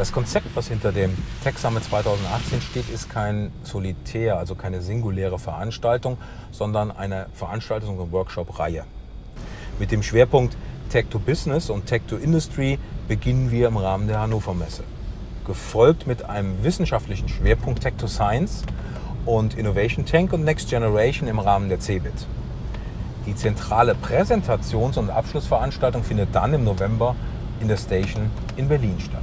Das Konzept, was hinter dem Tech Summit 2018 steht, ist kein Solitär, also keine singuläre Veranstaltung, sondern eine Veranstaltung und Workshop-Reihe. Mit dem Schwerpunkt Tech to Business und Tech to Industry beginnen wir im Rahmen der Hannover Messe. Gefolgt mit einem wissenschaftlichen Schwerpunkt Tech to Science und Innovation Tank und Next Generation im Rahmen der CeBIT. Die zentrale Präsentations- und Abschlussveranstaltung findet dann im November in der Station in Berlin statt.